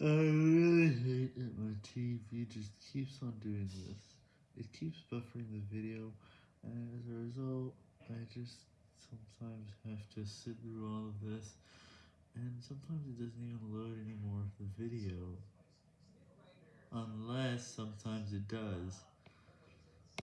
I really hate that my TV just keeps on doing this. It keeps buffering the video, and as a result, I just sometimes have to sit through all of this, and sometimes it doesn't even load anymore of the video. Unless sometimes it does.